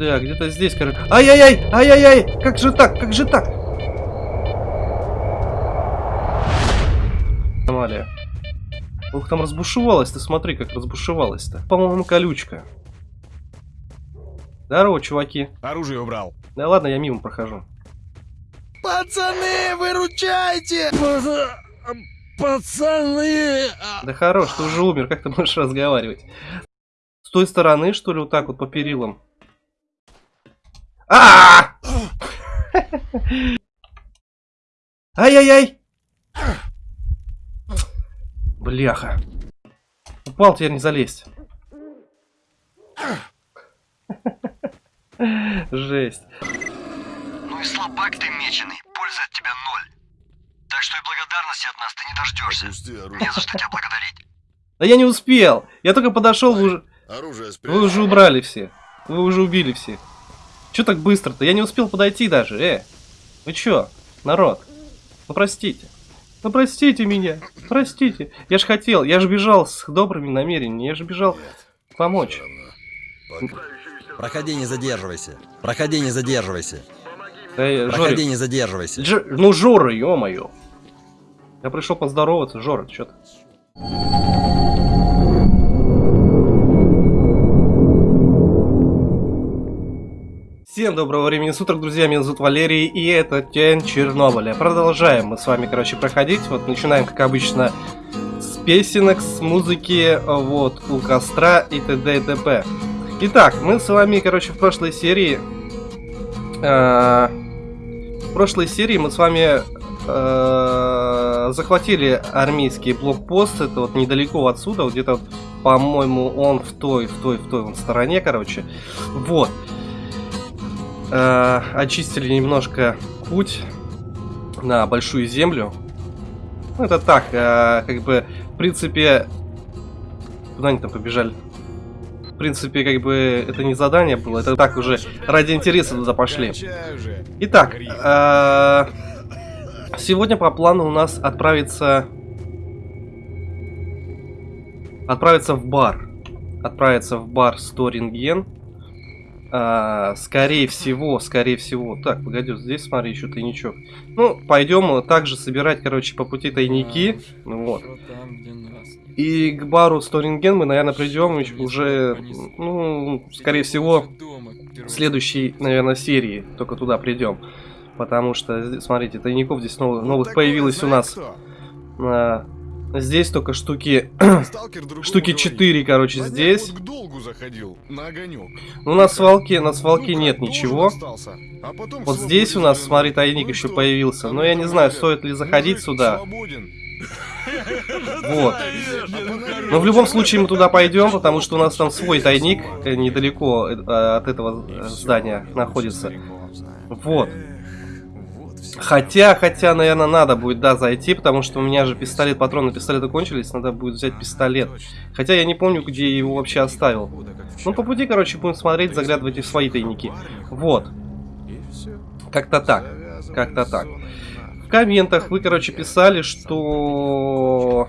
Да, где-то здесь, короче. Ай-яй-яй! Ай-яй-яй! Как же так? Как же так? Аномалия. Ух, там разбушевалась, ты смотри, как разбушевалась-то. По-моему, колючка. Здорово, чуваки. Оружие убрал. Да ладно, я мимо прохожу. Пацаны, выручайте! Пацаны! Да хорош, ты уже умер, как ты можешь разговаривать? С той стороны, что ли, вот так вот по перилам? А Ай-яй-яй! Бляха. Упал, теперь не залезть. Жесть. Ну и слабак ты меченый, пользы от тебя ноль. Так что и благодарности от нас ты не дождешься. Опусти оружие. Не за что тебя благодарить. Да я не успел. Я только подошел, вы уже, Оружие вы уже убрали все. Вы уже убили все. Че так быстро-то? Я не успел подойти даже, э. Вы чё, народ? Ну простите. Ну простите меня. Простите. Я ж хотел, я же бежал с добрыми намерениями. Я же бежал помочь. Проходи, не задерживайся. Проходи, не задерживайся. Да, я- Проходи, Жорик, не задерживайся. Дж- ну Жора, ё-моё. Я пришел поздороваться, Жора, чё ты? Всем доброго времени суток, друзья, меня зовут Валерий, и это Тень Чернобыля. Продолжаем мы с вами, короче, проходить. Вот начинаем, как обычно, с песенок, с музыки, вот, у костра и т.д. и т.п. Итак, мы с вами, короче, в прошлой серии... э, в прошлой серии мы с вами э, захватили армейский блокпост. Это вот недалеко отсюда, вот где-то, по-моему, он в той, в той, в той вон стороне, короче. Вот. Э, очистили немножко путь на большую землю. Ну, это так, э, как бы, в принципе... Куда они там побежали? В принципе, как бы, это не задание было, это так уже ради интереса туда пошли. Итак, э, сегодня по плану у нас отправиться... Отправиться в бар. Отправиться в бар Сторинген. А, скорее всего, скорее всего. Так, погоди, здесь смотри, еще тайничок. Ну, пойдем также собирать, короче, по пути тайники. Ну Вот. И к бару Сторинген мы, наверное, придем еще уже, ну, скорее всего, в следующей, наверное, серии только туда придем. Потому что, смотрите, тайников здесь новых, новых Такое появилось у нас. А, здесь только штуки, штуки говорит. 4, короче, здесь. вот к долгу заходил, на огонек. Ну, на свалке, на свалке Ну, нет ничего. остался. А Вот здесь у нас, смотри, тайник Ну еще что? появился. А Но я не знаю, стоит ли заходить мужик сюда. свободен. Вот. Но в любом случае мы туда пойдем, потому что у нас там свой тайник э, недалеко э, от этого э, здания находится. Вот. Хотя, хотя, наверное, надо будет, да, зайти, потому что у меня же пистолет, патроны пистолета кончились, надо будет взять пистолет. Хотя я не помню, где я его вообще оставил. Ну, по пути, короче, будем смотреть, заглядывать в свои тайники. Вот. Как-то так. Как-то так. В комментах вы, короче, писали, что...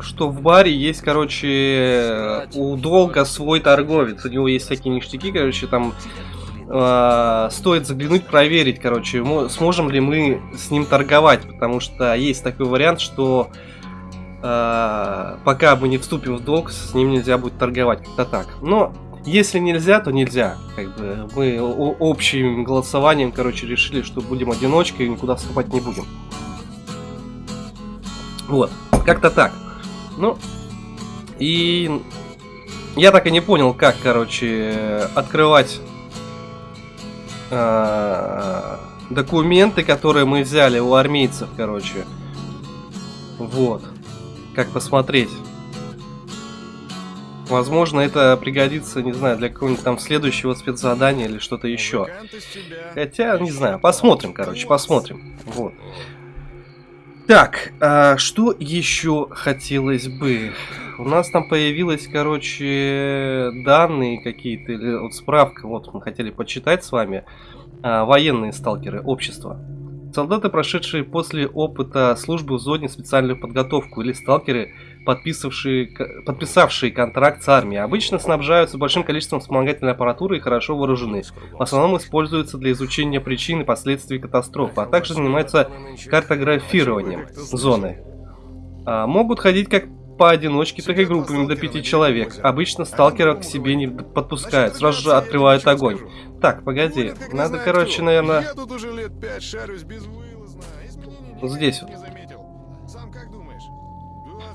Что в баре есть, короче, у Долга свой торговец. У него есть всякие ништяки, короче, там э, стоит заглянуть, проверить, короче, мо- сможем ли мы с ним торговать, потому что есть такой вариант, что э, пока мы не вступим в долг, с ним нельзя будет торговать, как-то так. Но если нельзя, то нельзя. Как бы мы общим голосованием, короче, решили, что будем одиночкой и никуда вступать не будем. Вот, как-то так. Ну, и я так и не понял, как, короче, открывать э, документы, которые мы взяли у армейцев, короче. Вот. Как посмотреть. Возможно, это пригодится, не знаю, для какого-нибудь там следующего спецзадания или что-то еще. Хотя, не знаю, посмотрим, короче, посмотрим. Вот. Так, а что еще хотелось бы? У нас там появилась, короче, данные какие-то, или вот справка, вот мы хотели почитать с вами. А, военные сталкеры, общество. Солдаты, прошедшие после опыта службы в зоне специальную подготовку, или сталкеры, подписавшие, подписавшие контракт с армией. Обычно снабжаются большим количеством вспомогательной аппаратуры и хорошо вооружены. В основном используются для изучения причин и последствий катастрофы, а также занимаются картографированием зоны. А, могут ходить как поодиночке, так и группами до пяти человек. Обычно сталкеров к себе не подпускают, сразу же открывают огонь. Так, погоди, надо, короче, наверное... Изменений Вот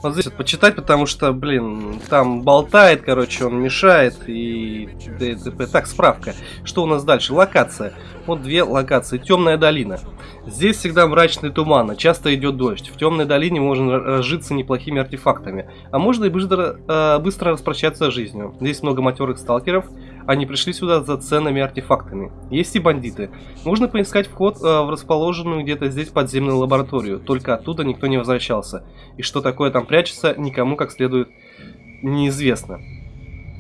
Вот здесь вот почитать, потому что, блин, там болтает, короче, он мешает и т.д. Так, справка. Что у нас дальше? Локация. Вот две локации. Темная долина. Здесь всегда мрачный туман, а часто идет дождь. В темной долине можно разжиться неплохими артефактами. А можно и быстро, э, быстро распрощаться с жизнью. Здесь много матерых сталкеров. Они пришли сюда за ценными артефактами. Есть и бандиты. Можно поискать вход э, в расположенную где-то здесь подземную лабораторию. Только оттуда никто не возвращался. И что такое там прячется, никому как следует неизвестно.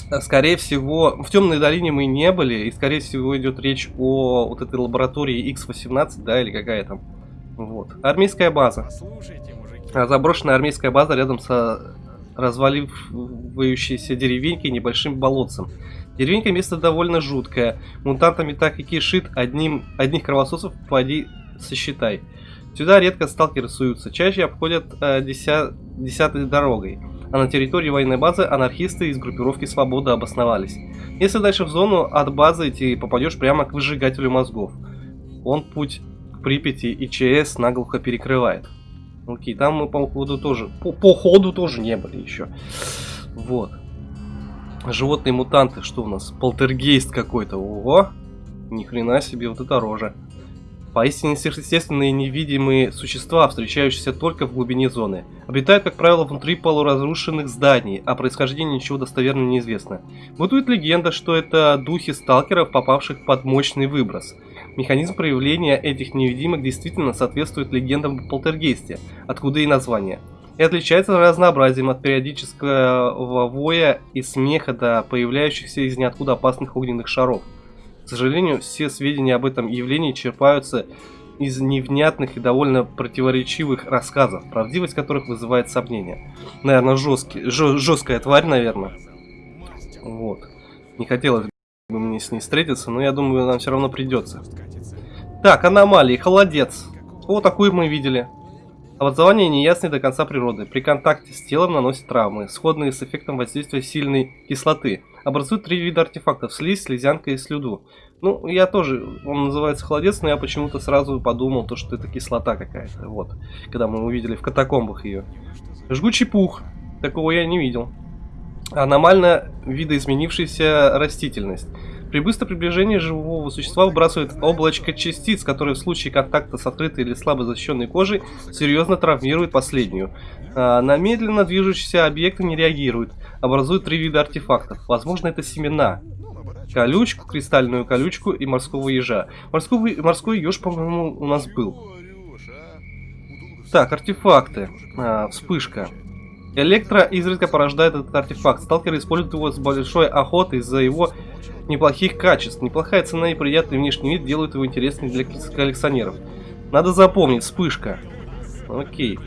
А, Скорее всего, в Темной долине мы не были, и скорее всего идет речь о вот этой лаборатории X18, да, или какая там. Вот. Армейская база. А, Заброшенная армейская база рядом со разваливающейся деревенькой и небольшим болотцем. Деревенька место довольно жуткое. Мутантами так и кишит, одним, одних кровососов поди сосчитай. Сюда редко сталкеры суются, чаще обходят э, деся- десятой дорогой. А на территории военной базы анархисты из группировки Свобода обосновались. Если дальше в зону от базы идти, попадешь прямо к выжигателю мозгов. Он путь к Припяти и ЧС наглухо перекрывает. Окей, там мы по ходу тоже, по, по ходу тоже не были еще. Вот. Животные мутанты, что у нас? Полтергейст какой-то. Ого! Ни хрена себе, вот это рожа. Поистине сверхъестественные невидимые существа, встречающиеся только в глубине зоны. Обитают, как правило, внутри полуразрушенных зданий, а происхождение ничего достоверно неизвестно. Бытует легенда, что это духи сталкеров, попавших под мощный выброс. Механизм проявления этих невидимых действительно соответствует легендам о полтергейсте, откуда и название. И отличается разнообразием от периодического воя и смеха до появляющихся из ниоткуда опасных огненных шаров. К сожалению, все сведения об этом явлении черпаются из невнятных и довольно противоречивых рассказов, правдивость которых вызывает сомнения. Наверное, жесткий, жесткая тварь, наверное. Вот. Не хотелось бы мне с ней встретиться, но я думаю, нам все равно придется. Так, аномалии, холодец. О, такую мы видели. Образование неясной до конца природы. При контакте с телом наносит травмы, сходные с эффектом воздействия сильной кислоты. Образуют три вида артефактов. Слизь, слезянка и слюду. Ну, я тоже, он называется холодец, но я почему-то сразу подумал, то, что это кислота какая-то. Вот, когда мы увидели в катакомбах ее. Жгучий пух. Такого я не видел. Аномально видоизменившаяся растительность. При быстром приближении живого существа выбрасывает облачко частиц, которые в случае контакта с открытой или слабо защищенной кожей серьезно травмирует последнюю. А, на медленно движущиеся объекты не реагируют. Образуют три вида артефактов. Возможно, это семена. Колючку, кристальную колючку и морского ежа. Морской, морской еж, по-моему, у нас был. Так, артефакты. А, вспышка. Электро изредка порождает этот артефакт. Сталкеры используют его с большой охотой из-за его неплохих качеств. Неплохая цена и приятный внешний вид делают его интересным для коллекционеров. Надо запомнить, вспышка. Окей.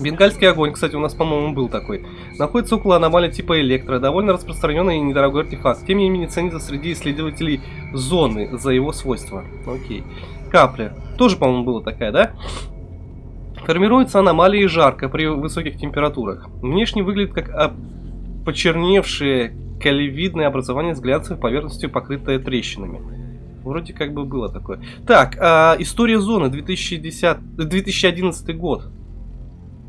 Бенгальский огонь, кстати, у нас, по-моему, был такой. Находится около аномалии типа электро. Довольно распространенный и недорогой артефакт. Тем не менее, ценится среди исследователей зоны за его свойства. Окей. Капля. Тоже, по-моему, была такая, да? Формируется аномалии жарко при высоких температурах. Внешне выглядит как а, почерневшее калевидное образование с глянцевой поверхностью, покрытое трещинами. Вроде как бы было такое. Так, а, история зоны 2010, 2011 год.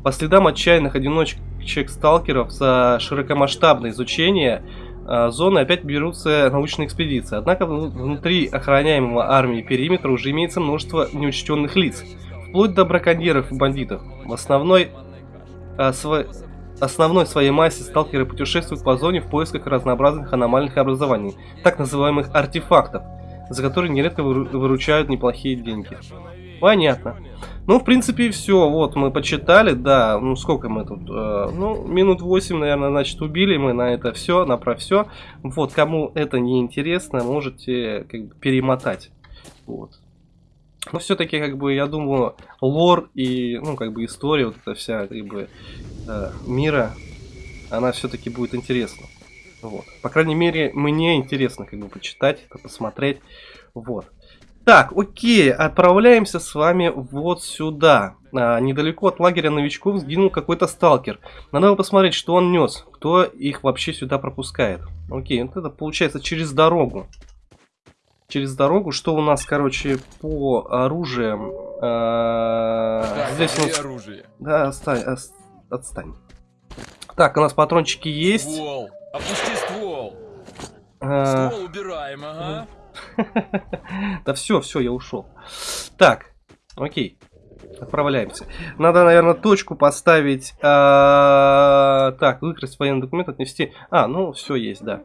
По следам отчаянных одиночек-сталкеров за широкомасштабное изучение а, зоны опять берутся научные экспедиции. Однако вну- внутри охраняемого армии периметра уже имеется множество неучтенных лиц. Вплоть до браконьеров и бандитов. В основной, а, сво- основной своей массе сталкеры путешествуют по зоне в поисках разнообразных аномальных образований, так называемых артефактов, за которые нередко выру- выручают неплохие деньги. Понятно. Ну, в принципе, все. Вот, мы почитали, да. Ну, сколько мы тут? э, ну, минут 8, наверное, значит, убили мы на это все, на про все. Вот, кому это не интересно, можете как бы перемотать. Вот. Но все-таки, как бы, я думаю, лор и, ну, как бы, история, вот эта вся, как бы, э, мира, она все-таки будет интересна. Вот. По крайней мере, мне интересно как бы почитать посмотреть. Вот. Так, окей, отправляемся с вами вот сюда. А, недалеко от лагеря новичков сгинул какой-то сталкер. Надо бы посмотреть, что он нес. Кто их вообще сюда пропускает. Окей, вот это получается через дорогу. Через дорогу. Что у нас, короче, по оружиям? А, здесь у нас... оружие. Да, отстань, ос- отстань. Так, у нас патрончики есть. Ствол! Опусти ствол! А, Ствол убираем, ага. Да все, все, я ушел. Так, окей. Отправляемся. Надо, наверное, точку поставить. а, Так, выкрасть военный документ, отнести. А, ну, все есть, да.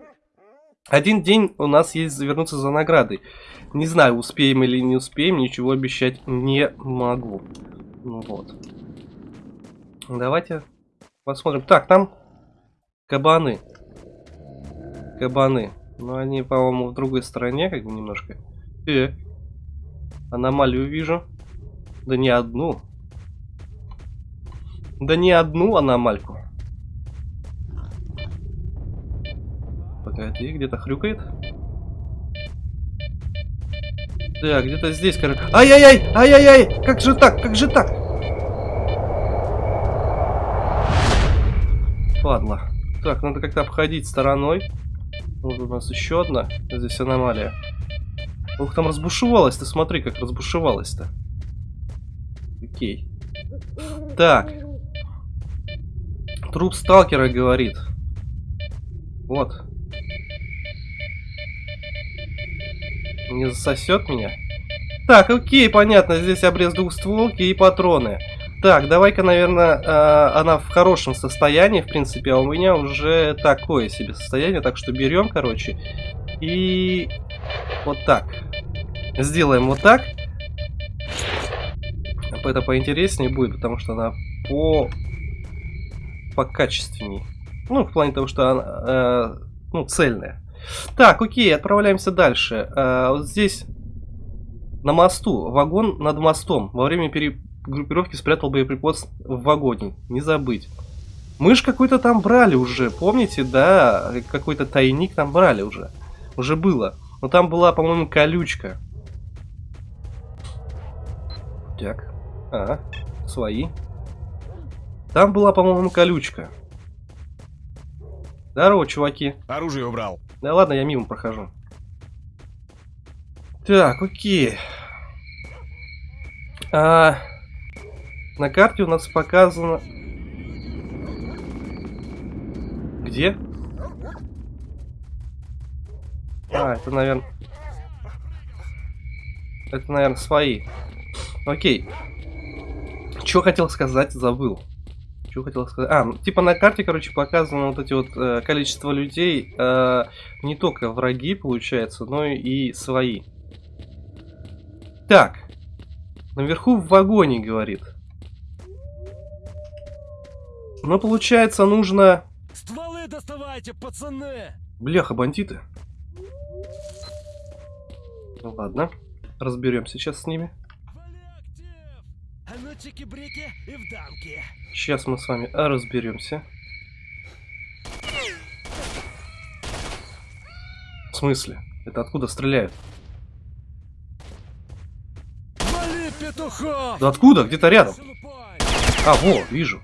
Один день у нас есть завернуться за наградой. Не знаю, успеем или не успеем, ничего обещать не могу. Ну вот. Давайте посмотрим. Так, там кабаны. Кабаны. Но они, по-моему, в другой стороне, как бы немножко. Э, аномалию вижу. Да не одну. Да не одну аномальку. Погоди, где-то хрюкает. Да, где-то здесь, короче. Ай-яй-яй! Ай-яй-яй! Как же так? Как же так? Ладно. Так, надо как-то обходить стороной. Вот у нас еще одна. Здесь аномалия. Ух, там разбушевалась. Ты смотри, как разбушевалась-то. Окей. Так. Труп сталкера говорит. Вот. Не засосет меня? Так, окей, понятно. Здесь обрез двухстволки и патроны. Так, давай-ка, наверное, э, она в хорошем состоянии, в принципе, а у меня уже такое себе состояние, так что берем, короче, и вот так. Сделаем вот так. Это поинтереснее будет, потому что она по покачественней. Ну, в плане того, что она, э, ну, цельная. Так, окей, отправляемся дальше. Э, вот здесь на мосту, вагон над мостом. Во время перегруппировки спрятал боеприпас в вагоне. Не забыть. Мы ж какой-то там брали уже, помните, да? Какой-то тайник там брали уже. Уже было. Но там была, по-моему, колючка. Так. А, свои. Там была, по-моему, колючка. Здорово, чуваки. Оружие убрал. Да ладно, я мимо прохожу. Так, окей. А, на карте у нас показано... Где? А, это, наверное... Это, наверное, свои. Окей. Что хотел сказать, забыл. Что хотел сказать? А, ну, типа на карте, короче, показано вот эти вот э, количество людей. Э, не только враги, получается, но и свои. Так. Наверху в вагоне, говорит. Ну, получается, нужно... Стволы доставайте, пацаны! Бляха, бандиты. Ну ладно. Разберемся сейчас с ними. А! Сейчас мы с вами разберемся. В смысле? Это откуда стреляют? Да откуда? Где-то рядом. А, во, вижу.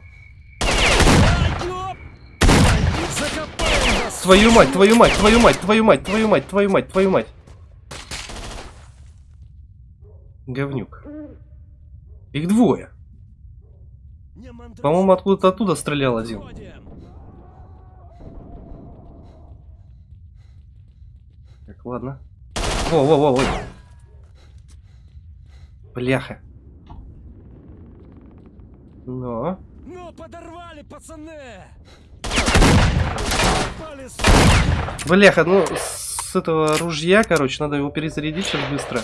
Ай, ёп! Бандит, закопай нас! Твою мать, твою мать, твою мать, твою мать, твою мать, твою мать, твою мать. Говнюк. Их двое. По-моему, откуда-то оттуда стрелял один. Так, ладно. Во, во, во, во. Бляха. Но. Ну, подорвали, пацаны! Бляха, ну, с этого ружья, короче, надо его перезарядить сейчас быстро.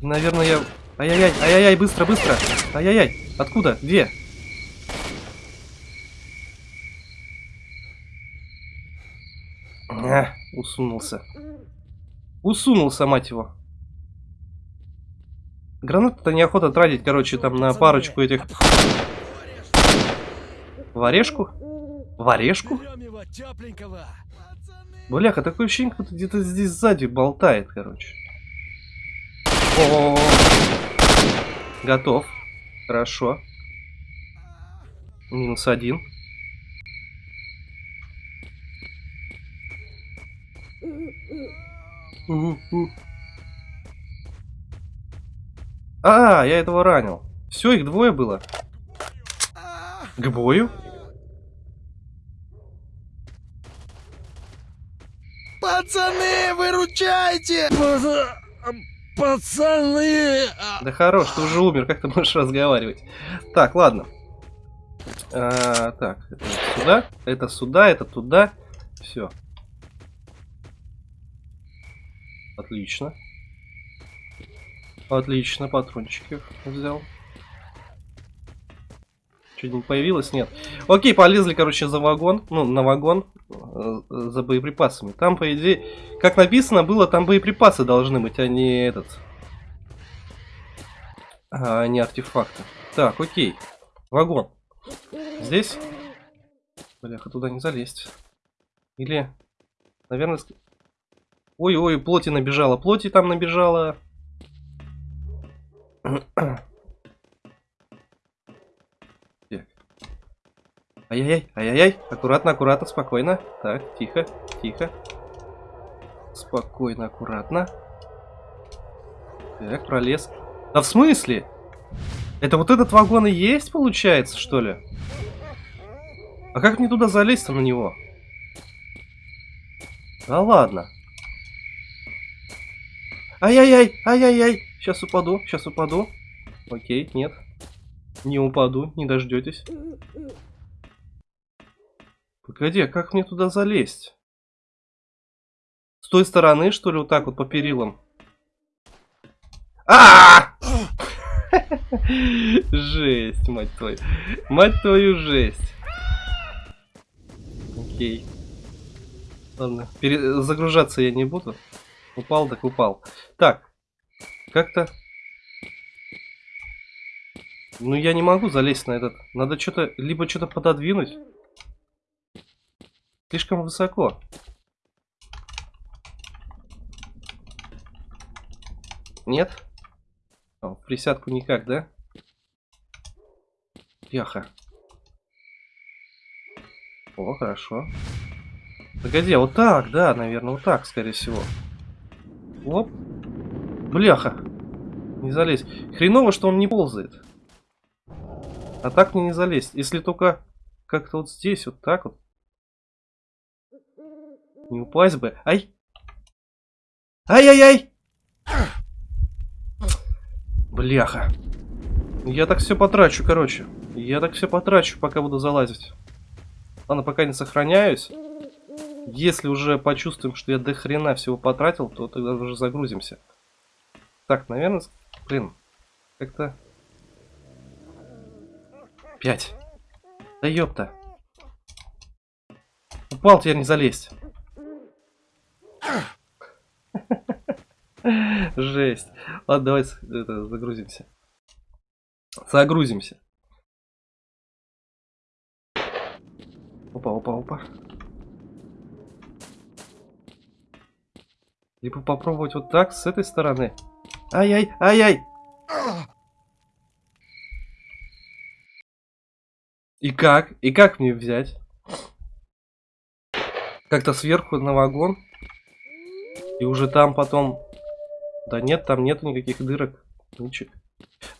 Наверное, я... Ай-яй-яй, ай-яй-яй, быстро, быстро. Ай-яй-яй, откуда? Где? А, усунулся. Усунулся, мать его. Гранаты-то неохота тратить, короче, там на парочку этих... В орешку? В орешку? Бляха, такое ощущение, кто-то где-то здесь сзади болтает, короче. О, Готов. Хорошо. Минус один. А, я этого ранил. Все, их двое было. К бою? Пацаны, выручайте! Пацаны! Да хорош, ты уже умер, как ты можешь разговаривать? Так, ладно. А, так, это сюда, это сюда, это туда. Все. Отлично. Отлично, патрончики взял. Что-нибудь появилось? Нет. Окей, полезли, короче, за вагон. Ну, на вагон. э, За боеприпасами. Там, по идее, как написано было, там боеприпасы должны быть, а не этот. А не артефакты. Так, окей. Вагон. Здесь? Бляха, туда не залезть. Или, наверное... Ой-ой, плоти набежала. Плоти там набежала. Ай-яй-яй, ай-яй-яй. Аккуратно, аккуратно, спокойно. Так, тихо, тихо. Спокойно, аккуратно. Так, пролез. Да в смысле? Это вот этот вагон и есть, получается, что ли? А как мне туда залезть-то на него? Да ладно. Ай-яй-яй, ай-яй-яй. Сейчас упаду, сейчас упаду. Окей, нет. Не упаду, не дождетесь. Погоди, а как мне туда залезть? С той стороны, что ли, вот так вот по перилам? А! Жесть, мать твою. Мать твою жесть. Окей. Ладно, пере- загружаться я не буду. Упал, так упал. Так, как-то... Ну, я не могу залезть на этот. Надо что-то, либо что-то пододвинуть. Слишком высоко. Нет? О, присядку никак, да? Яха. О, хорошо. Погоди, а вот так, да, наверное, вот так, скорее всего. Оп. Бляха. Не залезть. Хреново, что он не ползает. А так мне не залезть. Если только как-то вот здесь, вот так вот. Не упасть бы. Ай! Ай-яй-яй! Бляха. Я так все потрачу, короче. Я так все потрачу, пока буду залазить. Ладно, пока не сохраняюсь. Если уже почувствуем, что я до хрена всего потратил, то тогда уже загрузимся. Так, наверное, блин, как-то... Пять. Да ёпта. Упал, теперь не залезть. Жесть. Ладно, давай это, загрузимся. Загрузимся. Опа, опа, опа. Либо попробовать вот так, с этой стороны. Ай-яй, ай-яй. И как? И как мне взять? Как-то сверху на вагон. И уже там потом... Да нет, там нету никаких дырок. Ничего.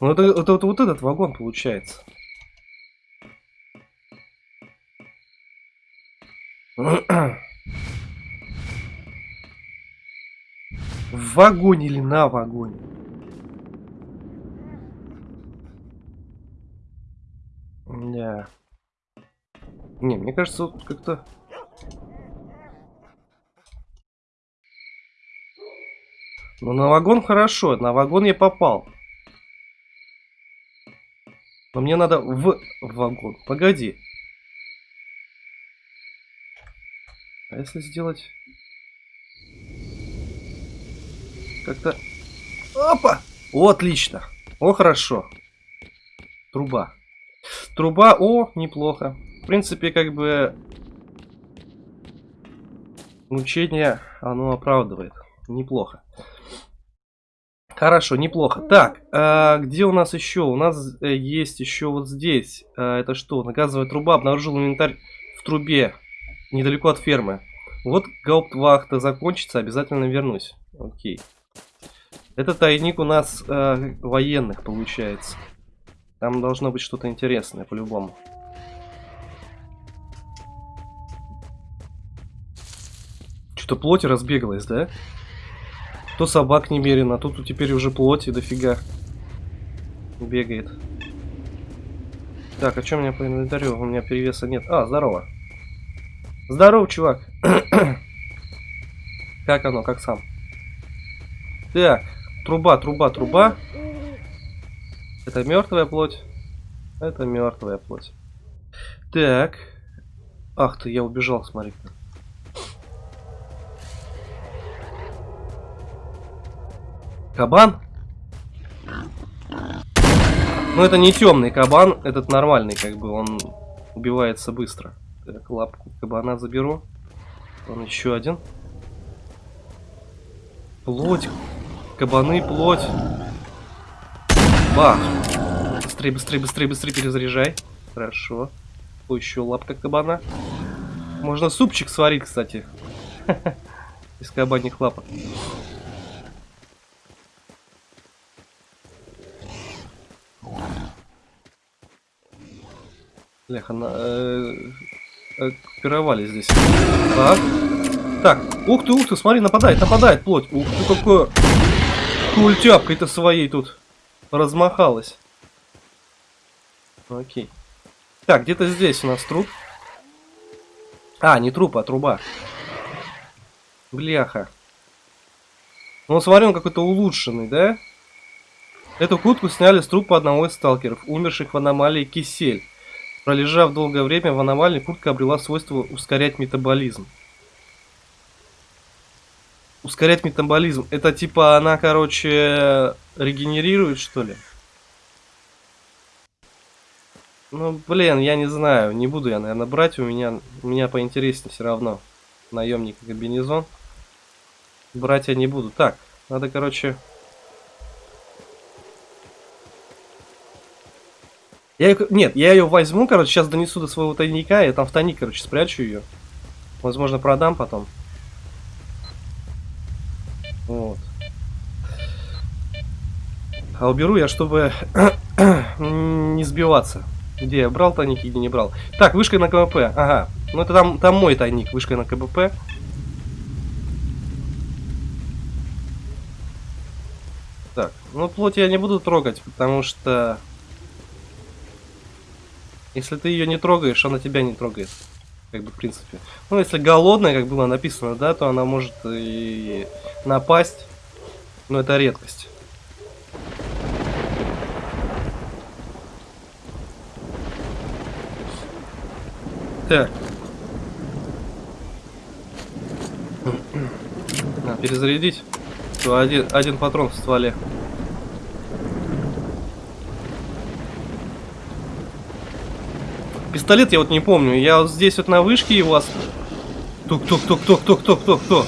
Ну это, это, вот- вот этот вагон получается. В вагоне или на вагоне? Да. Не, мне кажется, вот как-то... Ну, на вагон хорошо, на вагон я попал. Но мне надо в вагон. Погоди. А если сделать... Как-то... Опа! О, отлично. О, хорошо. Труба. Труба, о, неплохо. В принципе, как бы... Мучение, оно оправдывает. Неплохо. Хорошо, неплохо. Так, а, где у нас еще? У нас э, есть еще вот здесь. А, это что? Газовая труба. Обнаружил инвентарь в трубе. Недалеко от фермы. Вот гауптвахта закончится, обязательно вернусь. Окей. Это тайник у нас э, военных получается. Там должно быть что-то интересное по-любому. Что-то плоть разбегалась, да? То собак немерено, а тут теперь уже плоти дофига бегает. Так, а что у меня по инвентарю? У меня перевеса нет. А, здорово. Здорово, чувак. как оно, как сам? Так, труба, труба, труба. Это мертвая плоть. Это мертвая плоть. Так. Ах ты, я убежал, смотри. Кабан? Ну, это не темный кабан, этот нормальный, как бы, он убивается быстро. Так, лапку кабана заберу. Он еще один. Плоть. Кабаны, плоть. Бах. Быстрее, быстрее, быстрее, быстрее перезаряжай. Хорошо. О, еще лапка кабана. Можно супчик сварить, кстати. Из кабаньих лапок. Бляха, на, э, оккупировали здесь. Так. Так, ух ты, ух ты, смотри, нападает, нападает плоть. Ух ты, какое... Культяпкой-то своей тут размахалась. Окей. Так, где-то здесь у нас труп. А, не труп, а труба. Бляха. Ну, смотри, он какой-то улучшенный, да? Эту кутку сняли с трупа одного из сталкеров, умерших в аномалии Кисель. Пролежав долгое время в аномалии, куртка обрела свойство ускорять метаболизм. Ускорять метаболизм. Это типа она, короче, регенерирует, что ли? Ну, блин, я не знаю. Не буду я, наверное, брать. У меня, у меня поинтереснее все равно. Наемник и комбинезон. Брать я не буду. Так, надо, короче... Я нет, я ее возьму, короче, сейчас донесу до своего тайника, я там в тайник, короче, спрячу ее. Возможно, продам потом. Вот. А уберу я, чтобы не сбиваться. Где я брал тайник, где не брал. Так, вышка на КБП. Ага. Ну это там, там мой тайник, вышка на КБП. Так, ну плоть я не буду трогать, потому что если ты ее не трогаешь, она тебя не трогает. Как бы, в принципе. Ну, если голодная, как было написано, да, то она может и напасть. Но это редкость. Так. Надо перезарядить. Один, один патрон в стволе. Пистолет я вот не помню. Я вот здесь вот на вышке его... Ос... Тук-тук-тук-тук-тук-тук-тук-тук.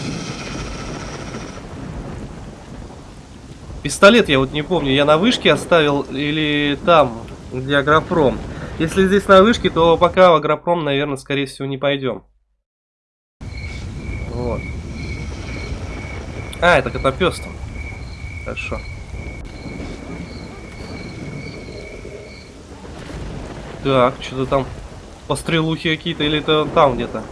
Пистолет я вот не помню. Я на вышке оставил или там, где агропром. Если здесь на вышке, то пока в агропром, наверное, скорее всего, не пойдем. Вот. А, это котопес там. Хорошо. Так, что-то там пострелухи какие-то, или это там где-то?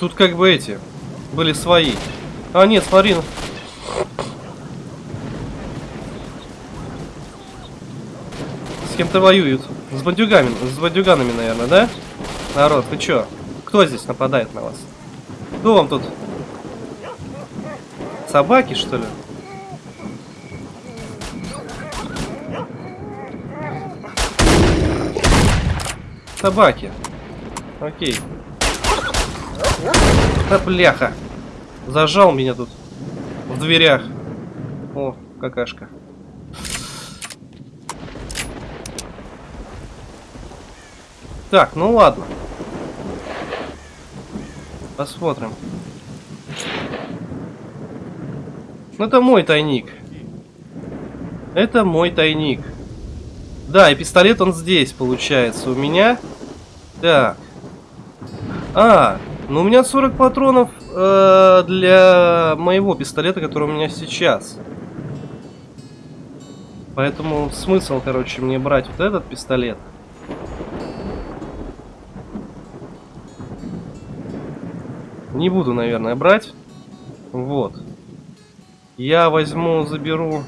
Тут как бы эти были свои. А, нет, смотри. Ну. С кем-то воюют. С бандюгами, с бандюганами, наверное, да? Народ, вы чё? Кто здесь нападает на вас? Кто вам тут? Собаки, что ли? Собаки. Окей. Да бляха. Зажал меня тут. дверях. О, какашка. Так, ну ладно. Посмотрим. Ну это мой тайник. Это мой тайник. Да, и пистолет он здесь, получается, у меня. Так. А, ну у меня 40 патронов э, для моего пистолета, который у меня сейчас. Поэтому смысл, короче, мне брать вот этот пистолет. Не буду, наверное, брать. Вот. Я возьму, заберу...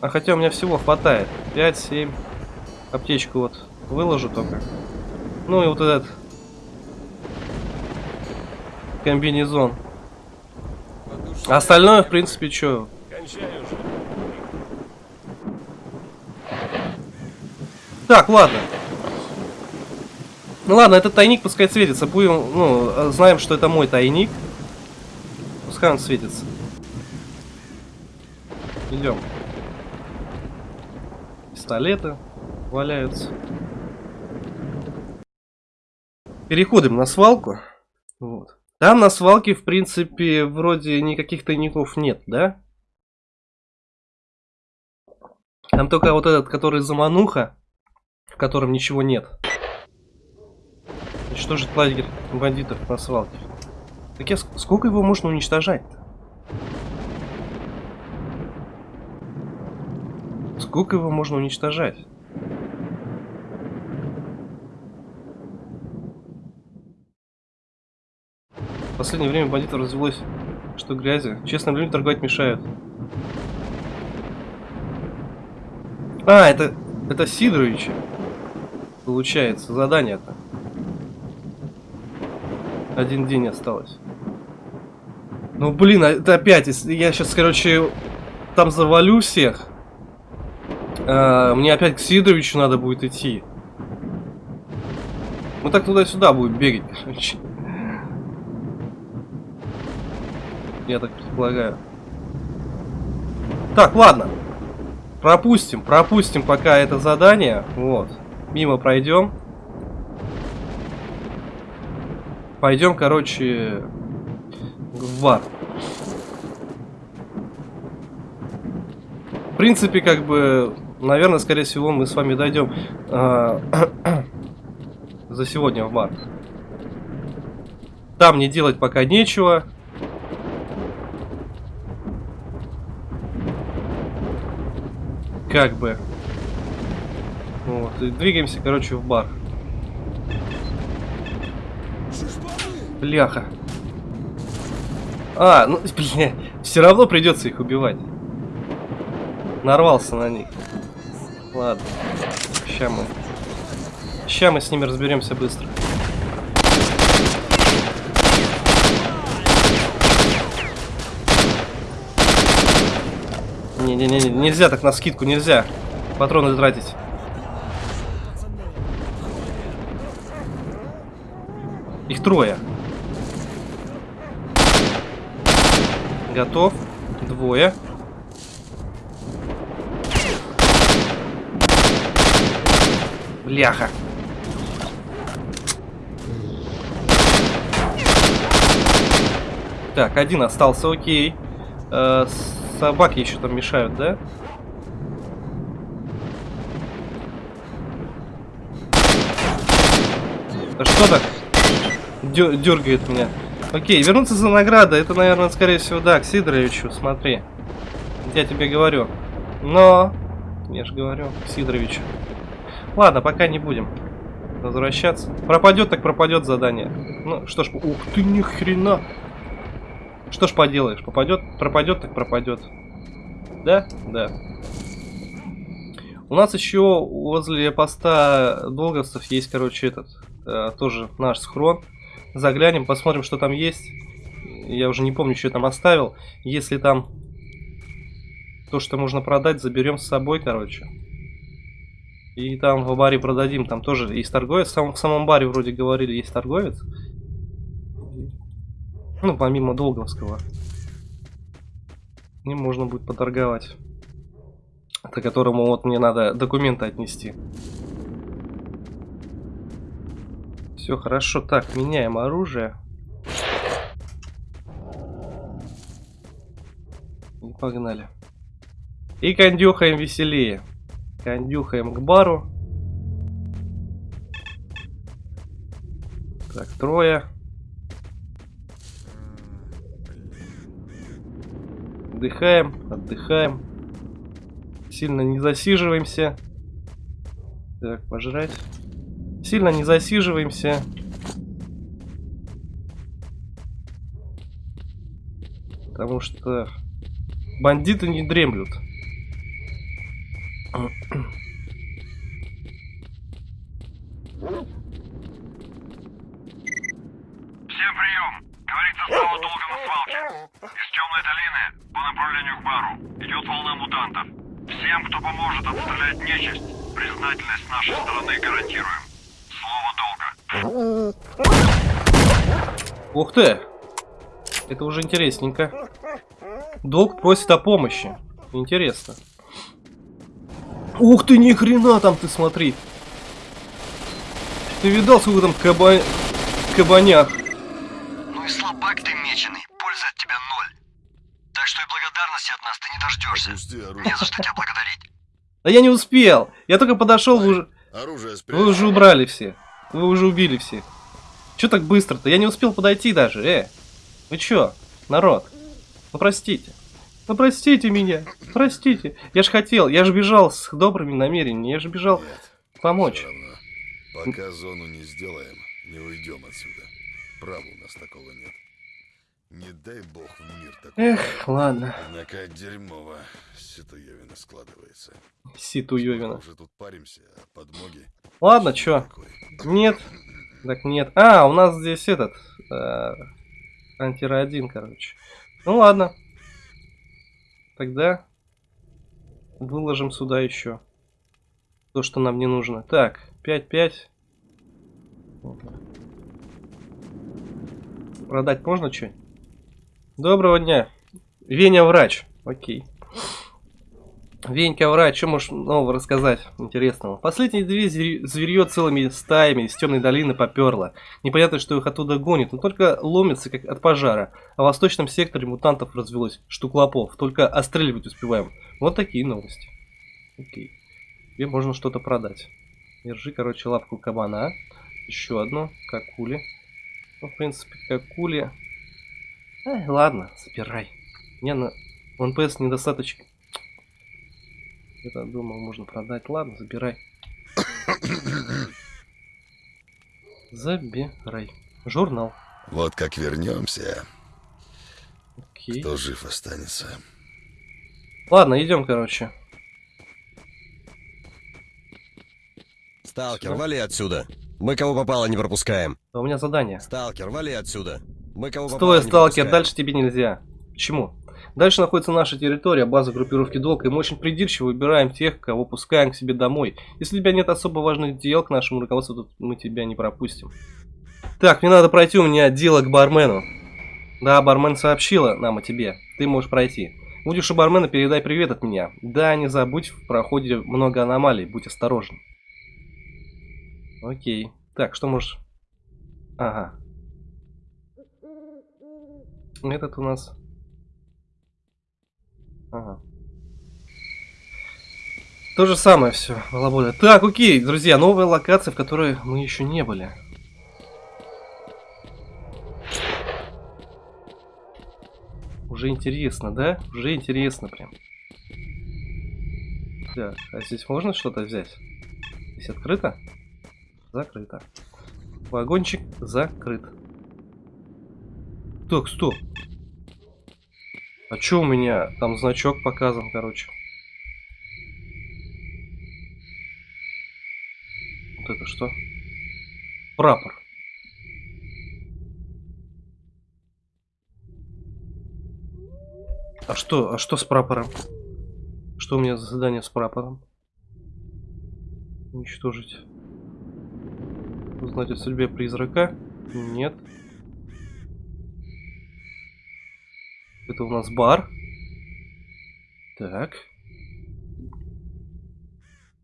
А хотя у меня всего хватает. 5, 7. Аптечку вот выложу только. Ну и вот этот комбинезон. А остальное, в принципе, что? Так, ладно. Ну ладно, этот тайник пускай светится. Будем, ну, знаем, что это мой тайник. Пускай он светится. Идем. Пистолеты валяются. Переходим на свалку. Вот. Там на свалке, в принципе, вроде никаких тайников нет, да? Там только вот этот, который замануха, в котором ничего нет. Уничтожить лагерь бандитов на свалке. Так я сколько его можно уничтожать Сколько его можно уничтожать? В последнее время бандитов развелось, что грязи. Честным людям торговать мешают. А, это, это Сидоровича. Получается, задание-то. Один день осталось. Ну, блин, а это опять, я сейчас, короче, там завалю всех. А, мне опять к Сидоровичу надо будет идти. Мы так туда-сюда будем бегать, короче. Я так предполагаю. Так, ладно. Пропустим, пропустим пока это задание. Вот. Мимо пройдем. Пойдем, короче, в бар. В принципе, как бы, наверное, скорее всего, мы с вами дойдем э, за сегодня в бар. Там не делать пока нечего. Как бы. Вот, и двигаемся, короче, в бар. Бляха. А, ну, блин, все равно придется их убивать. Нарвался на них. Ладно. Ща мы. Ща мы с ними разберемся быстро. Не-не-не, нельзя так на скидку, нельзя. Патроны тратить. Их трое. Готов. Двое. Бляха. Так, один остался, окей. Э, собаки еще там мешают, да? Да что так? Дергает меня. Окей, вернуться за наградой. Это, наверное, скорее всего, да, к Сидоровичу. Смотри. Я тебе говорю. Но... Я же говорю, к Сидоровичу. Ладно, пока не будем возвращаться. Пропадет, так пропадет задание. Ну, что ж, ух ты, ни хрена. Что ж поделаешь, попадет, пропадет, так пропадет. Да? Да. У нас еще возле поста долговцев есть, короче, этот, э, тоже наш схрон. Заглянем, посмотрим, что там есть. Я уже не помню, что я там оставил. Если там то, что можно продать, заберем с собой, короче. И там в баре продадим. Там тоже есть торговец. В самом, в самом баре вроде говорили, есть торговец. Ну, помимо Долговского. Ним можно будет поторговать. По которому вот мне надо документы отнести. Все хорошо. Так, меняем оружие. И погнали. И кондюхаем веселее. Кондюхаем к бару. Так, трое. Отдыхаем, отдыхаем. Сильно не засиживаемся. Так, пожрать. Сильно не засиживаемся. Потому что бандиты не дремлют. Всем прием! Говорит состава долго на свалке. Из темной долины по направлению к бару идет волна мутантов. Всем, кто поможет отстрелять нечисть, признательность нашей стороны гарантируем. Слово долга. Ух ты! Это уже интересненько. Долг просит о помощи. Интересно. Ух ты, ни хрена там ты смотри. Ты видал, сколько там каба... кабанях? Ну и слабак ты меченый, пользы от тебя ноль. Так что и благодарности от нас ты не дождешься. Опусти Не за что тебя благодарить. Да я не успел. Я только подошел, вы уже, Оружие вы спрячь. уже убрали все. Вы уже убили всех. Че так быстро-то? Я не успел подойти даже, э. Вы чё, народ? Ну простите. Ну простите меня. Простите. Я ж хотел, я же бежал с добрыми намерениями. Я же бежал Нет, помочь. Пока зону не сделаем, не уйдем отсюда. Права у нас такого нет. Не дай бог в мир такой. Эх, ладно. Однако дерьмово ситуевина складывается. Ситуевина. Уже тут паримся, а подмоги... Ладно, чё? Такой. Нет. Так нет. А, у нас здесь этот... Э, антирадин, короче. Ну ладно. Тогда выложим сюда еще то, что нам не нужно. Так, 5-5. Продать можно что? Доброго дня. Веня врач. Окей. Венька врач, что можешь нового рассказать интересного? Последние две зверь- зверье целыми стаями из темной долины поперло. Непонятно, что их оттуда гонит, но только ломится, как от пожара. А в восточном секторе мутантов развелось штук лопов. Только остреливать успеваем. Вот такие новости. Окей. Тебе можно что-то продать. Держи, короче, лапку кабана. Еще одну. Какули. Ну, в принципе, какули. Ай, ладно, забирай. Мне на НПС недостаточно. Я думал, можно продать. Ладно, забирай. Забирай. Журнал. Вот как вернемся, Окей. кто жив останется. Ладно, идем, короче. Сталкер, вали отсюда. Мы кого попало не пропускаем. А У меня задание. Сталкер, вали отсюда. Мы кого попало Стой, не сталкер, пропускаем. дальше тебе нельзя. Почему? Дальше находится наша территория, база группировки Долг, и мы очень придирчиво выбираем тех, кого пускаем к себе домой. Если у тебя нет особо важных дел к нашему руководству, то мы тебя не пропустим. Так, мне надо пройти, у меня дело к бармену. Да, бармен сообщила нам о тебе. Ты можешь пройти. Будешь у бармена, передай привет от меня. Да, не забудь, в проходе много аномалий, будь осторожен. Окей. Так, что можешь... Ага. Этот у нас... Ага. То же самое все, балаболя. Так, окей, друзья, новая локация, в которой мы еще не были. Уже интересно, да? Уже интересно прям. Так, а здесь можно что-то взять? Здесь открыто? Закрыто. Вагончик закрыт. Так, стоп. А чё у меня? Там значок показан, короче. Вот это что? Прапор. А что, а что с прапором? Что у меня за задание с прапором? Уничтожить. Узнать о судьбе призрака? Нет. Это у нас бар. Так.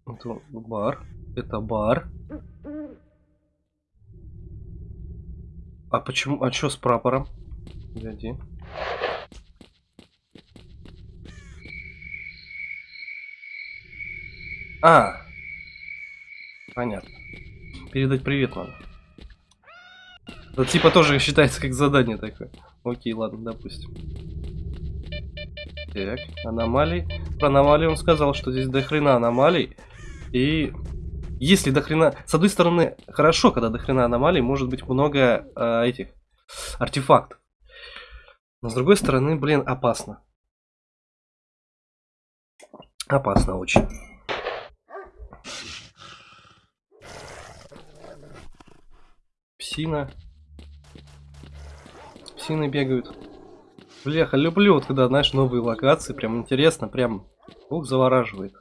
Это бар. Это бар. А почему? А что с прапором? Погоди. А. Понятно. Передать привет надо. Это типа тоже считается как задание такое. Окей, ладно, допустим. Так, аномалии. Про аномалии он сказал, что здесь до хрена аномалий. И если до хрена... С одной стороны, хорошо, когда до хрена аномалий, может быть много э, этих артефактов. Но с другой стороны, блин, опасно. Опасно очень. Псина. Псины бегают. Бляха, люблю вот когда, знаешь, новые локации. Прям интересно, прям ух, завораживает.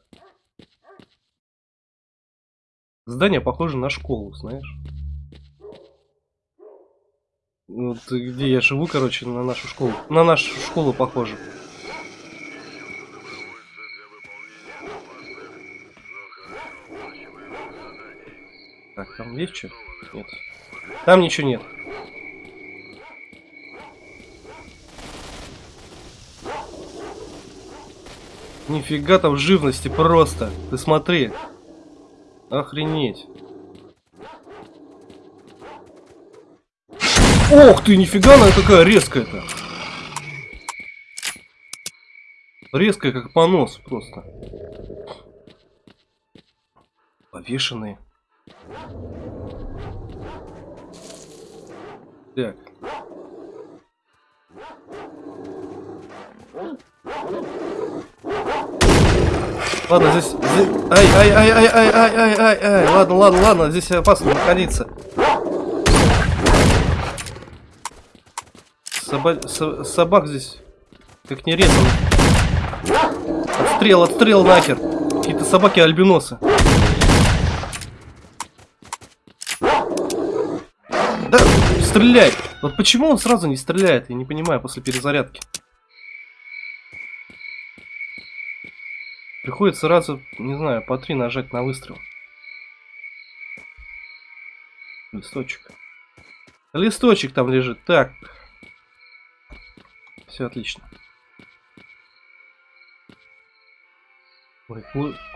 Здание похоже на школу, знаешь. Вот где я живу, короче, на нашу школу. На нашу школу похоже. Так, там есть что? Нет. Там ничего нет. Нифига там живности просто. Ты смотри. Охренеть. Ох ты, нифига она какая резкая-то. Резкая, как понос просто. Повешенные. Так. Ладно, здесь... Ай, ай, ай, ай, ай, ай, ай, ай, ай, ладно, ладно, ладно, здесь опасно находиться. Соба... Со... Собак здесь как не резано. Отстрел, отстрел нахер. Какие-то собаки альбиносы. Да, стреляй! Вот почему он сразу не стреляет, я не понимаю, после перезарядки. Приходится сразу, не знаю, по три нажать на выстрел. Листочек. Листочек там лежит. Так. Все отлично. Ой,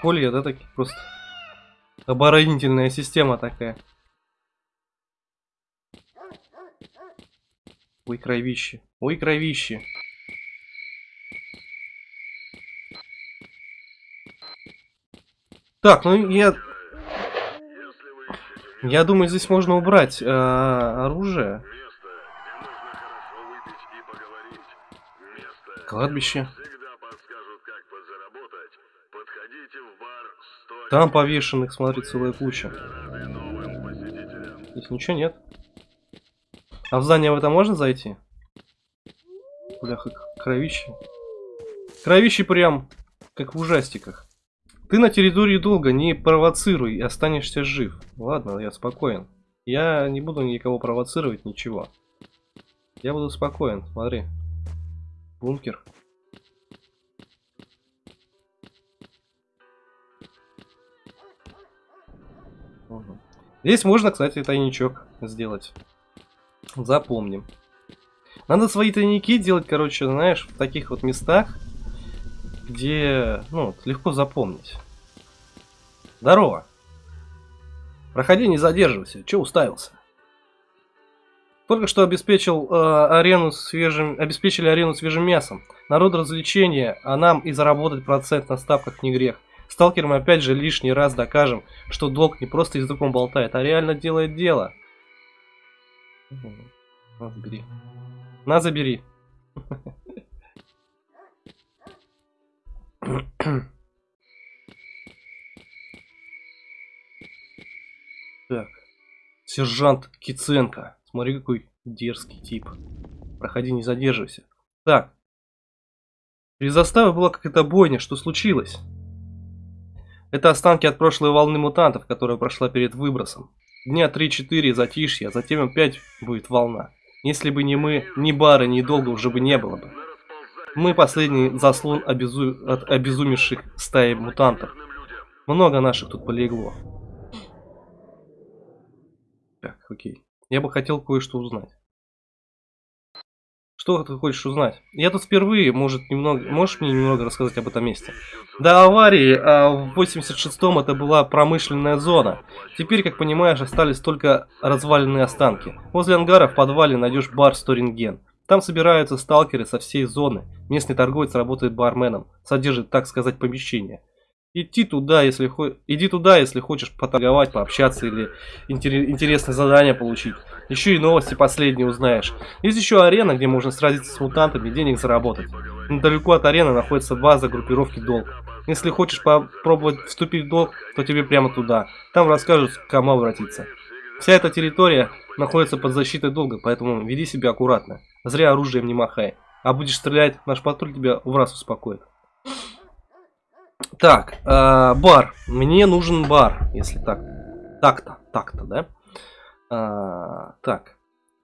колья, да, такие просто. Оборонительная система такая. Ой, кровище. Ой, кровище. Так, ну я... Я думаю, здесь можно убрать э, оружие. Кладбище. Там повешенных, смотри, целая куча. Здесь ничего нет. А в здание в это можно зайти? Бляха, кровище. Кровище прям, как в ужастиках. Ты на территории долго, не провоцируй, и останешься жив. Ладно, я спокоен. Я не буду никого провоцировать, ничего. Я буду спокоен, смотри. Бункер. Угу. Здесь можно, кстати, тайничок сделать. Запомним. Надо свои тайники делать, короче, знаешь, в таких вот местах, где, ну, легко запомнить. Здорово. Проходи, не задерживайся. Че уставился? Только что обеспечил э, арену свежим, обеспечили арену свежим мясом. Народ развлечения, а нам и заработать процент на ставках не грех. Сталкерам опять же лишний раз докажем, что долг не просто языком болтает, а реально делает дело. На, забери. На, забери. Так. Сержант Киценко. Смотри, какой дерзкий тип. Проходи, не задерживайся. Так. Перед заставой была какая-то бойня. Что случилось? Это останки от прошлой волны мутантов, которая прошла перед выбросом. Дня 3-4 затишья, а затем опять будет волна. Если бы не мы, ни бары, ни долго уже бы не было бы. Мы последний заслон обезу... от обезумевших стаи мутантов. Много наших тут полегло. Так, окей. Я бы хотел кое-что узнать. Что ты хочешь узнать? Я тут впервые, может, немного, можешь мне немного рассказать об этом месте? До аварии а, в 86-м это была промышленная зона. Теперь, как понимаешь, остались только разваленные останки. Возле ангара в подвале найдешь бар Сторинген. Там собираются сталкеры со всей зоны. Местный торговец работает барменом, содержит, так сказать, помещение. Иди туда, если хо... Иди туда, если хочешь поторговать, пообщаться или интер... интересное задание получить. Еще и новости последние узнаешь. Есть еще арена, где можно сразиться с мутантами и денег заработать. Недалеко от арены находится база группировки Долг. Если хочешь попробовать вступить в долг, то тебе прямо туда. Там расскажут, к кому обратиться. Вся эта территория находится под защитой долга, поэтому веди себя аккуратно. Зря оружием не махай. А будешь стрелять, наш патруль тебя в раз успокоит. Так, э, бар. Мне нужен бар, если так. Так-то, так-то, да? А, так.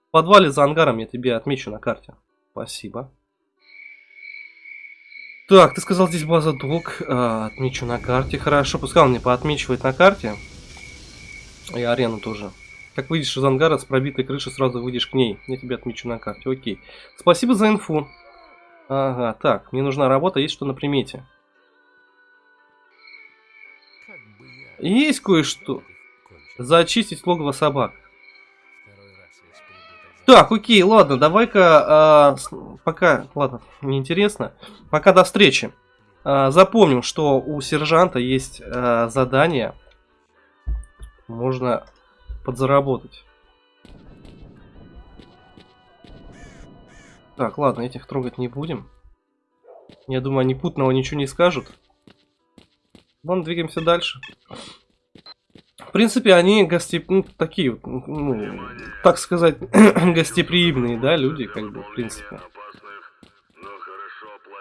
В подвале за ангаром я тебе отмечу на карте. Спасибо. Так, ты сказал здесь база долг. А, отмечу на карте. Хорошо, пускай он мне поотмечивает на карте. И арену тоже. Как выйдешь из ангара с пробитой крыши, сразу выйдешь к ней. Я тебе отмечу на карте. Окей. Спасибо за инфу. Ага, так, мне нужна работа, есть что на примете. Есть кое-что. Зачистить логово собак. Так, окей, ладно, давай-ка, э, пока, ладно, неинтересно, пока до встречи. Э, запомним, что у сержанта есть э, задание, можно подзаработать. Так, ладно, этих трогать не будем. Я думаю, они путного ничего не скажут. Ладно, двигаемся дальше. В принципе, они гости... ну, такие, ну, так сказать, гостеприимные, да, люди, как бы, в принципе.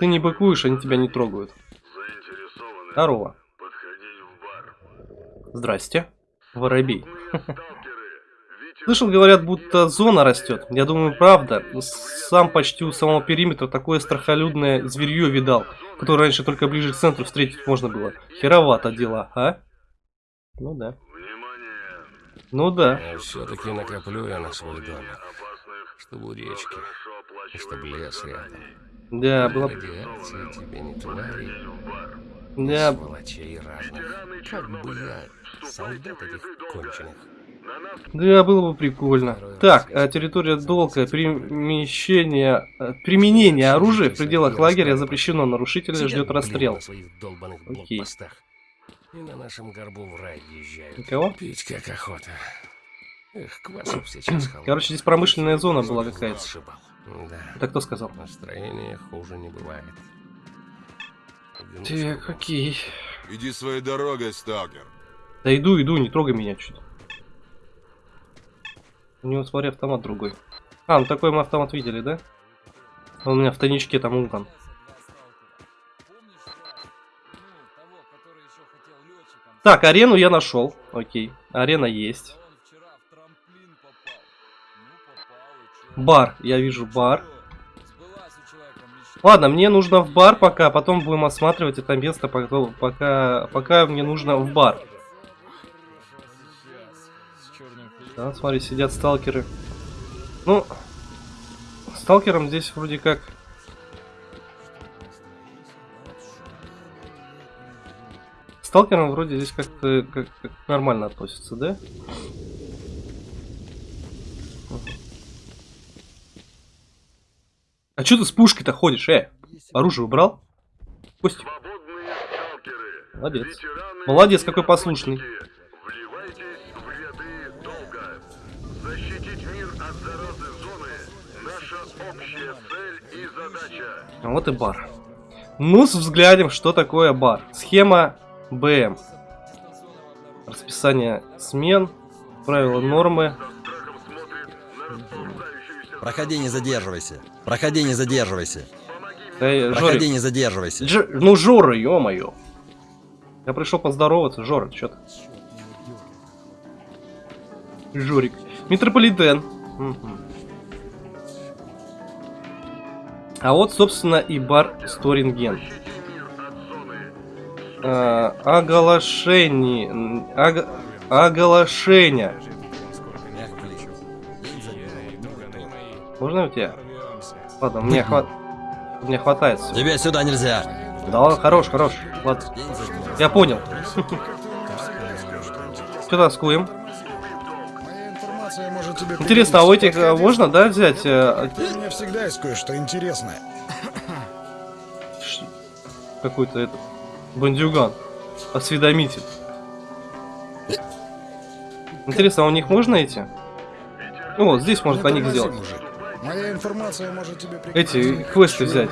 Ты не быкуешь, они тебя не трогают. Здорово. Здрасте. Воробей. Слышал, говорят, будто зона растет. Я думаю, правда. Сам почти у самого периметра такое страхолюдное зверье видал которую раньше только ближе к центру встретить можно было. Херовато дела, а? Ну да. Ну да. Все-таки накоплю я на свой домик. Чтобы у речки. Чтобы лес рядом. Да, было... Радиация тебе не твари. Да. Сволочей разных. Как бы я солдат этих конченых. Да, было бы прикольно. Так, а территория долга, перемещение, э, применение оружия в пределах лагеря запрещено. Нарушителя ждет расстрел. Окей. И на нашем горбу в рай езжают. Никого? Пить как охота. Эх, квасу сейчас Короче, здесь промышленная зона была какая-то. Да. Это кто сказал? Настроение хуже не бывает. Так, окей. Иди своей дорогой, сталкер. Да иду, иду, не трогай меня что-то. У него, смотри, автомат другой. А, ну такой мы автомат видели, да? Он у меня в тайничке там угон. Так, арену я нашел. Окей. Арена есть. Бар. Я вижу бар. Ладно, мне нужно в бар пока, потом будем осматривать это место, пока, пока, мне нужно в бар. Да, смотри, сидят сталкеры. Ну, сталкерам здесь вроде как... Сталкерам вроде здесь как-то как, как нормально относятся, да? А что ты с пушкой-то ходишь, э? Оружие убрал? Костик. Молодец. Молодец, какой послушный. Вот и бар. Ну, с взглядом, что такое бар. Схема БМ. Расписание смен, правила нормы. Проходи, не задерживайся. Проходи, не задерживайся. Да, Проходи, Жорик. не задерживайся. Дж- Ну, Жора, ё-моё. Я пришел поздороваться. Жора, что ты? Жорик. Метрополитен. А вот, собственно, и бар Сторинген. А, оглашение. м, ог- оглашение. Можно у тебя? Ладно, мне, хват... мне хватает всё. Тебе сюда нельзя. Да ладно, хорош, хорош. Ладно. Я понял. Что тоскуем? Моя информация может тебе Интересно, а у этих э, можно, да, взять? э, У меня всегда есть кое-что интересное. Какой-то этот... Бандюган. Осведомитель. Интересно, а у них можно эти? Ну вот, здесь может Не о них сделать. мужик. Моя информация может тебе Эти квесты взять.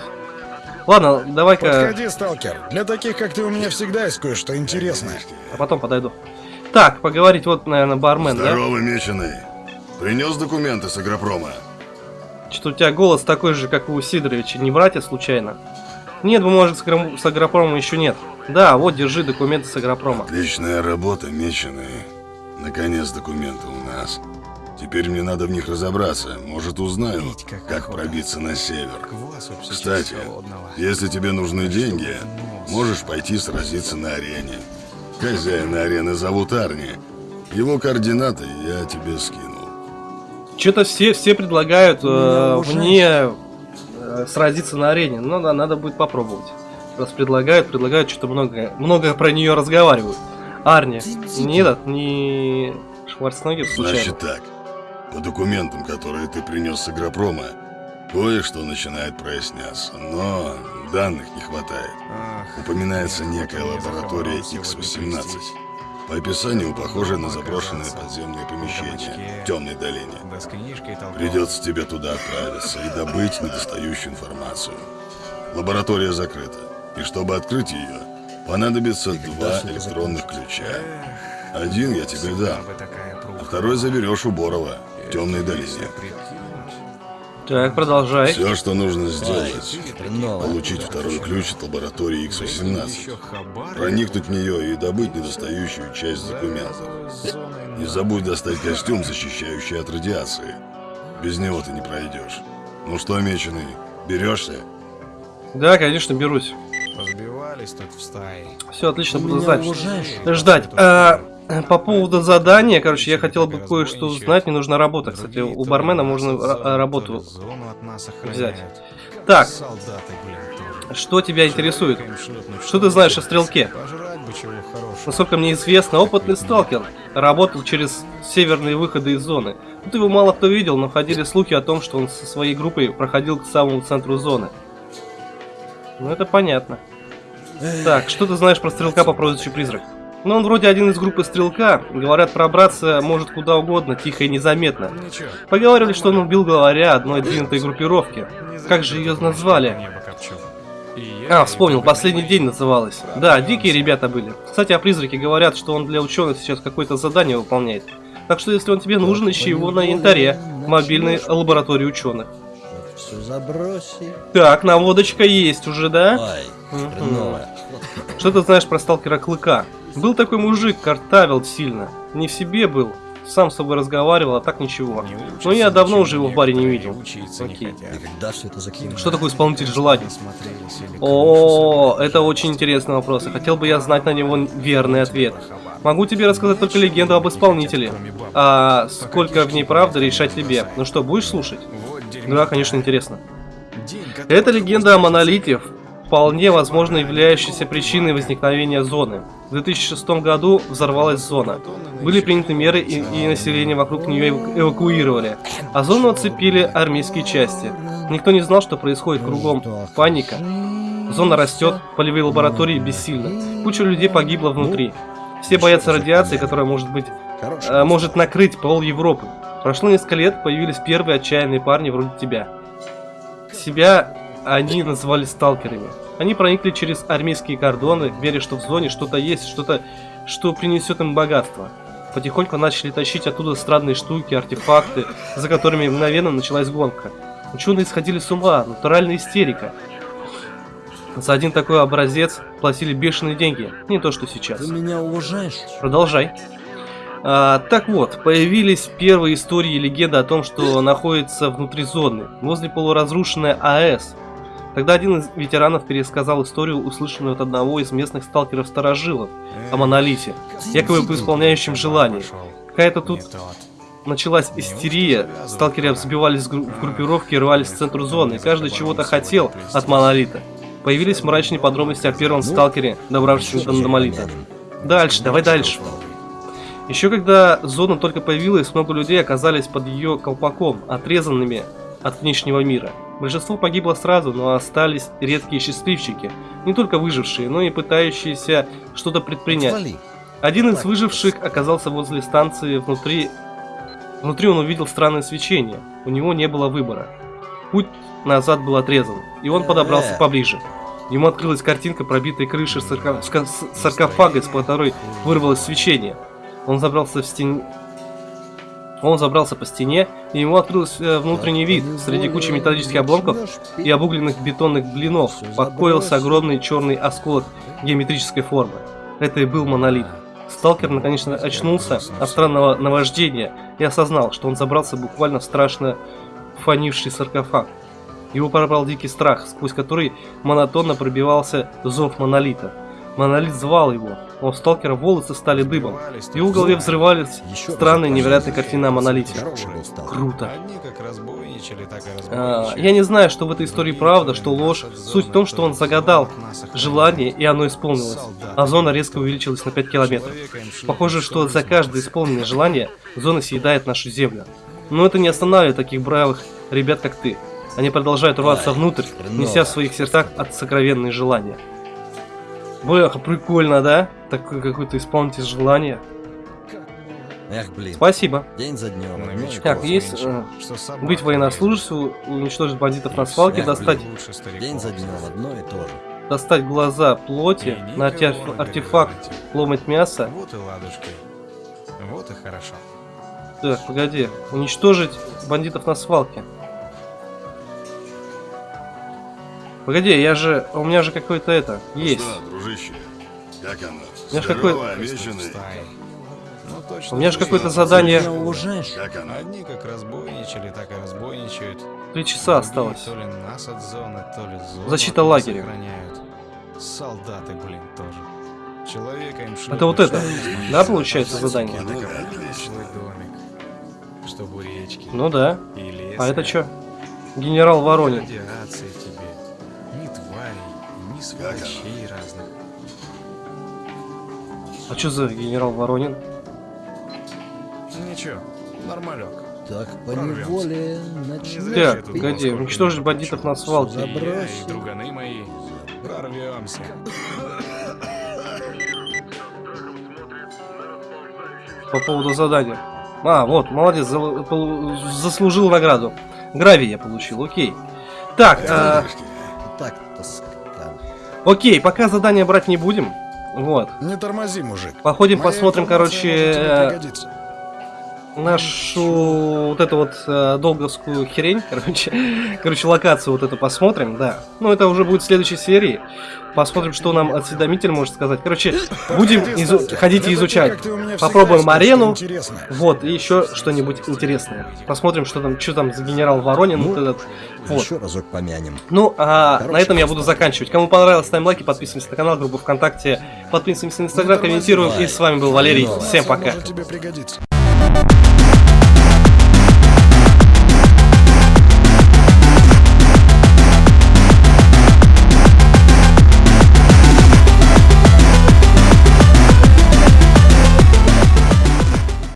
Ладно, давай-ка... Подходи, сталкер. Для таких, как ты, у меня всегда есть кое-что интересное. А потом подойду. Так, поговорить вот, наверное, бармен, да? Здорово, меченый. Принес документы с агропрома. Что-то у тебя голос такой же, как у Сидоровича. Не братья случайно? Нет, бумажек с, агро- с агропромом еще нет. Да, вот, держи документы с агропрома. Отличная работа, меченый. Наконец документы у нас. Теперь мне надо в них разобраться. Может, узнаю, как пробиться на север. Кстати, если тебе нужны деньги, можешь пойти сразиться на арене. Хозяина арены зовут Арни. Его координаты я тебе скинул. Что-то все, все предлагают э, мне э, сразиться на арене. Ну да, надо будет попробовать. Раз предлагают, предлагают, что-то много, много про нее разговаривают. Арни, не этот, не Шварценеггер случайно. Значит так. По документам, которые ты принес с агропрома, кое-что начинает проясняться, но данных не хватает. Упоминается некая лаборатория X-18. По описанию похожая на заброшенное подземное помещение в темной долине. Придется тебе туда отправиться и добыть недостающую информацию. Лаборатория закрыта, и чтобы открыть ее, понадобится два электронных ключа. Один я тебе дам, а второй заберешь у Борова темной долине. Так, продолжай. Все, что нужно сделать, получить второй ключ от лаборатории X-18, проникнуть в нее и добыть недостающую часть документов. Не забудь достать костюм, защищающий от радиации. Без него ты не пройдешь. Ну что, меченый, берешься? Да, конечно, берусь. Разбивались тут в стае. Все отлично, буду знать. Ждать. А, по поводу задания, короче, я хотел бы кое-что узнать. Мне нужна работа. Кстати, у бармена можно ра- работу. Зону от нас взять. Так, что тебя интересует? Что ты знаешь о стрелке? Насколько мне известно, опытный сталкер работал через северные выходы из зоны. Тут его мало кто видел, но ходили слухи о том, что он со своей группой проходил к самому центру зоны. Ну это понятно. Так, что ты знаешь про стрелка по прозвищу Призрак? Ну, он вроде один из группы стрелка. Говорят, пробраться может куда угодно, тихо и незаметно. Поговаривали, что он убил главаря одной двинутой группировки. Как же ее назвали? А, вспомнил, последний день называлась. Да, дикие ребята были. Кстати, о призраке говорят, что он для ученых сейчас какое-то задание выполняет. Так что, если он тебе нужен, ищи его на янтаре, в мобильной лаборатории ученых. Все заброси. Так, наводочка есть уже, да? Хреново. Что ты знаешь про сталкера Клыка? Был такой мужик, картавил сильно. Не в себе был. Сам с собой разговаривал, а так ничего. Но я давно уже его в баре не видел. Окей. Что такое исполнитель желаний? О, это очень интересный вопрос. и Хотел бы я знать на него верный ответ. Могу тебе рассказать только легенду об исполнителе. А сколько в ней правды, решать тебе. Ну что, будешь слушать? Да, конечно, интересно. Это легенда о монолите, вполне возможно являющейся причиной возникновения зоны. В 2006 году взорвалась зона. Были приняты меры и, и население вокруг нее эваку- эвакуировали. А зону оцепили армейские части. Никто не знал, что происходит кругом. Паника. Зона растет, полевые лаборатории бессильны. Куча людей погибла внутри. Все боятся радиации, которая может быть э, может накрыть пол Европы. Прошло несколько лет, появились первые отчаянные парни вроде тебя. Себя они называли сталкерами. Они проникли через армейские кордоны, веря, что в зоне что-то есть, что-то, что принесет им богатство. Потихоньку начали тащить оттуда странные штуки, артефакты, за которыми мгновенно началась гонка. Ученые сходили с ума, натуральная истерика. За один такой образец платили бешеные деньги, не то что сейчас. Ты меня уважаешь? Продолжай. А, так вот, появились первые истории и легенды о том, что находится внутри зоны, возле полуразрушенной АЭС. Тогда один из ветеранов пересказал историю, услышанную от одного из местных сталкеров-старожилов о Монолите, якобы по исполняющим желание. Какая-то тут началась истерия, сталкеры взбивались в гру- в группировки и рвались в центр зоны, и каждый чего-то хотел от Монолита. Появились мрачные подробности о первом сталкере, добравшемся до Монолита. Дальше, давай дальше. Еще когда зона только появилась, много людей оказались под ее колпаком, отрезанными от внешнего мира. Большинство погибло сразу, но остались редкие счастливчики, не только выжившие, но и пытающиеся что-то предпринять. Один из выживших оказался возле станции внутри... Внутри он увидел странное свечение. У него не было выбора. Путь назад был отрезан, и он подобрался поближе. Ему открылась картинка пробитой крыши сарко- саркофага, из которой вырвалось свечение. Он забрался в стен... Он забрался по стене, и ему открылся внутренний вид. Среди кучи металлических обломков и обугленных бетонных блинов покоился огромный черный осколок геометрической формы. Это и был монолит. Сталкер наконец-то очнулся от странного наваждения и осознал, что он забрался буквально в страшно фонивший саркофаг. Его пробрал дикий страх, сквозь который монотонно пробивался зов монолита. Монолит звал его, у сталкера волосы стали дыбом. В его голове взрывались странные невероятные картины о монолите. Круто. И А, я не знаю, что в этой истории правда, что ложь. Суть в том, что он загадал желание, и оно исполнилось. А зона резко увеличилась на 5 километров. Похоже, что за каждое исполненное желание зона съедает нашу землю. Но это не останавливает таких бравых ребят, как ты. Они продолжают рваться внутрь, неся в своих сердцах от сокровенные желания. Бэха, прикольно, да? Такой какой-то исполнитель желания. Эх, блин. Спасибо. День за днем. Новичков Так, есть э, быть военнослужащим, уничтожить бандитов на свалке, Эх, достать блин. лучше стариков День за днем одно и то же. достать глаза плоти, И найти артефакт, ломать мясо. Вот и ладушки. Вот и хорошо. Так, погоди. Уничтожить бандитов на свалке. Погоди, я же... У меня же какой-то это... Есть. Что, дружище? Как оно? меня ж Здорово, какой- обещанный? Стаи. Ну, точно У меня же какое-то задание... Меня? Как оно? Одни как разбойничали, так и разбойничают. Три часа осталось. То ли нас от зоны, то ли зону Защита лагеря. охраняют. Солдаты, блин, тоже. Человека им шлют Это вот это, да, получается, а задание? так Ну да, домик, чтобы у речки. Ну да. И лес. А это что? Генерал Воронин. Тебе. Сволочей разных. А что за генерал Воронин? Ничего, нормалек. Так Прорвемся. поневоле Не начнем. Так, погоди, уничтожить бандитов на свалке. Забросил. друганы мои. Прорвемся. По поводу задания. А, вот, молодец, за- заслужил награду. Гравий я получил, окей. Так, а, скотан. Окей, пока задание брать не будем. Вот. Не тормози, мужик. Походим, Моя посмотрим, короче, нашу вот эту вот э, долговскую хрень, короче, короче, локацию вот эту посмотрим, да. Ну, это уже будет в следующей серии. Посмотрим, что нам осведомитель может сказать. Короче, будем изу- ходить и изучать. Попробуем арену. Вот, и еще что-нибудь интересное. Посмотрим, что там, что там за генерал Воронин. вот этот. Вот. Еще разок помянем. Ну, а Хороший на этом я буду заканчивать. Кому понравилось, ставим лайки, подписываемся на канал, группу ВКонтакте, подписываемся на Инстаграм, комментируем. И с вами был Валерий. Всем пока.